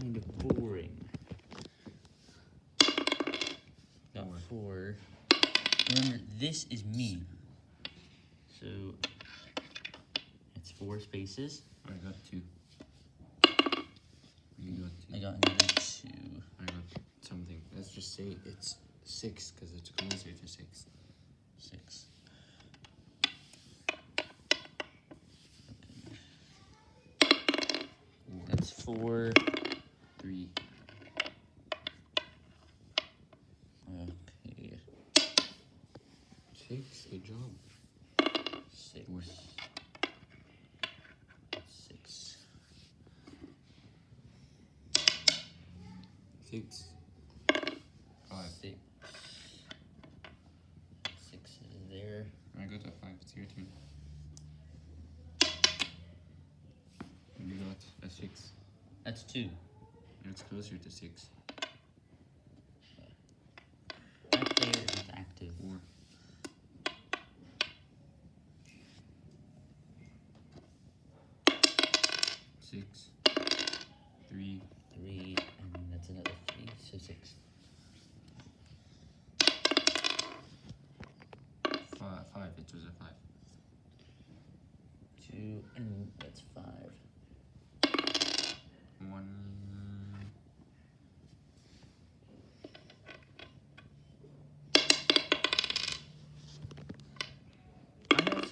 kind of boring. Got four. Remember, this is me. So, it's four spaces. I got two. You got two. I got another two. I got something. Let's just say it's six because it's closer to six. Six. That's four. Three, Okay. six. Good job. Six. Four. Six. Six. Five. Six. Six is there. I got a five. It's your turn. You got a six. That's two. It's closer to six. That player is active. Four. Six. Three. Three, and that's another three, so six. Five. Five. It was a five. Two, and that's five.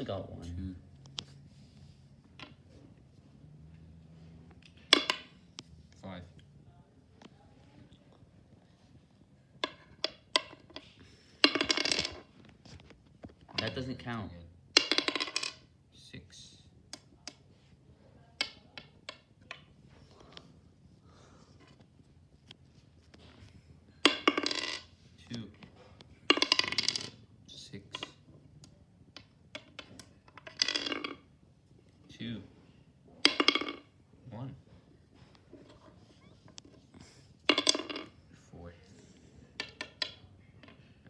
Got one. Two. Five. That doesn't count. Six. Two. Six. Two. One. Four.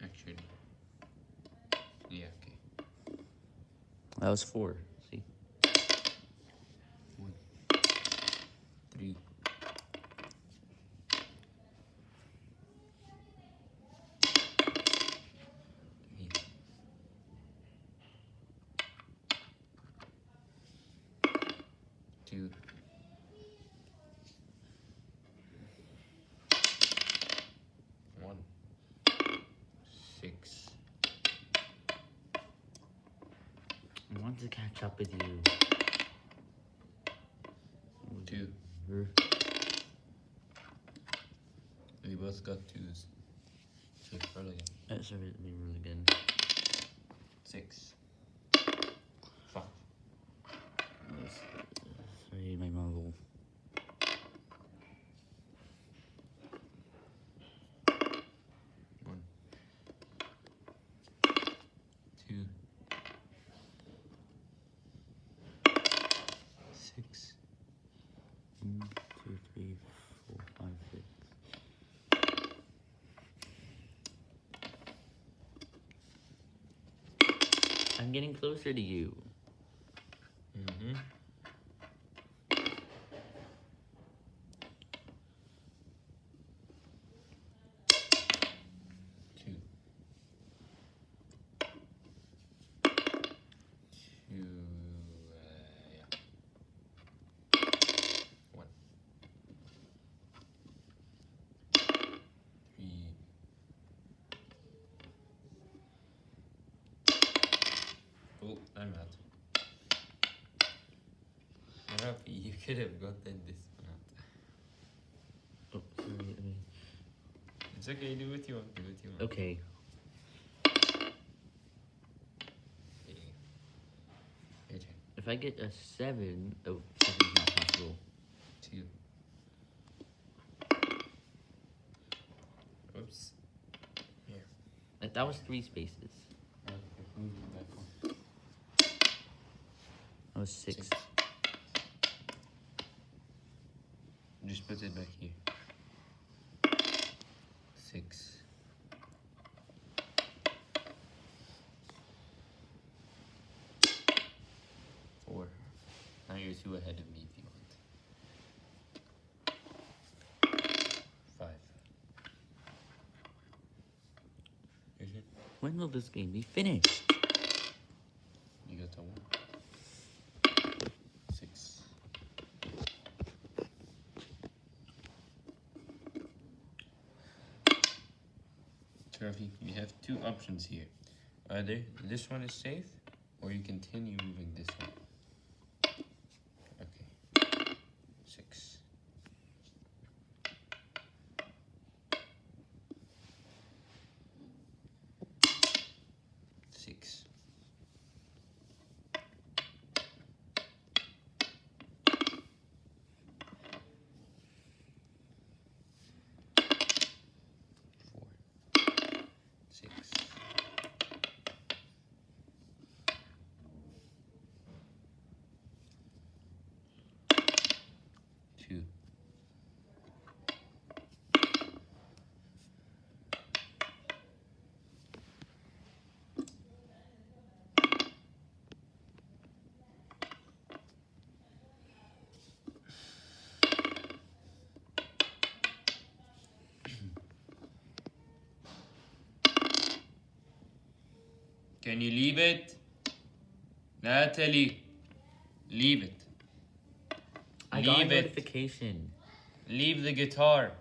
Actually. Yeah, okay. That was four. To catch up with you. two. We both got twos. So it's probably That's really, really good. six, five. That's- Sorry, my marble. One, two, six, One, two, three, four, five, six. I'm getting closer to you. mm-hmm. two, two, uh, yeah, one, three, oh, I'm out. Rafi, you could have gotten this one out. Oh, sorry. I mean, It's okay, do what you want, do what you want. okay. Okay. Your turn. If I get a seven, oh, seven's not possible. Two. Oops. Here. That, that was three spaces. Was six. six. Just put it back here. Six. Four. Now you're two ahead of me if you want. When will this game be finished? You got the one. Trophy, you have two options here. Either this one is safe, or you continue moving this one. Okay. Six. Six. Four. Six. Two. Can you leave it? Natalie, leave it. I got a Leave it. notification. Leave the guitar.